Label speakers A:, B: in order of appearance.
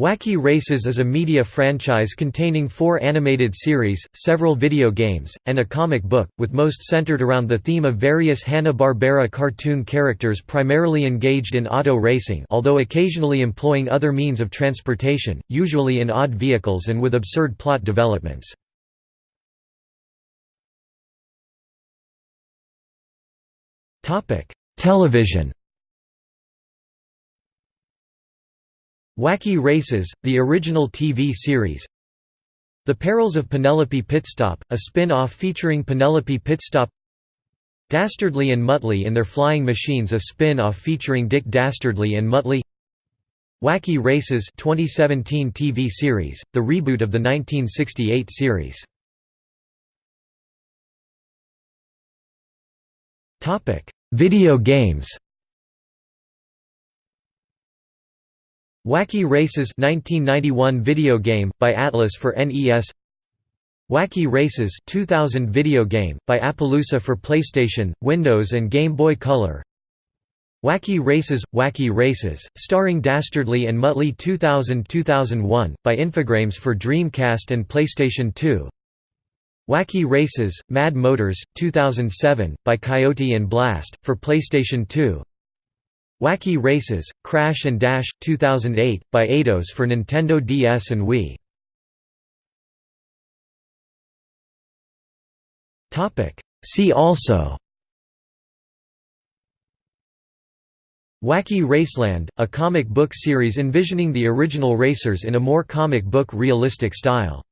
A: Wacky Races is a media franchise containing four animated series, several video games, and a comic book, with most centered around the theme of various Hanna-Barbera cartoon characters primarily engaged in auto racing although occasionally employing other means of transportation, usually in odd vehicles and with absurd plot developments. Television Wacky Races, the original TV series. The Perils of Penelope Pitstop, a spin-off featuring Penelope Pitstop Dastardly and Muttley in Their Flying Machines a spin-off featuring Dick Dastardly and Muttley. Wacky Races 2017 TV series, the reboot of the 1968 series. Video games Wacky Races 1991 video game by Atlus for NES Wacky Races 2000 video game by Appaloosa for PlayStation, Windows and Game Boy Color. Wacky Races Wacky Races starring Dastardly and Muttley 2000-2001 by Infogrames for Dreamcast and PlayStation 2 Wacky Races Mad Motors 2007 by Coyote and Blast for PlayStation 2 Wacky Races, Crash and Dash, 2008, by Eidos for Nintendo DS and Wii. See also. Wacky Raceland, a comic book series envisioning the original racers in a more comic book realistic style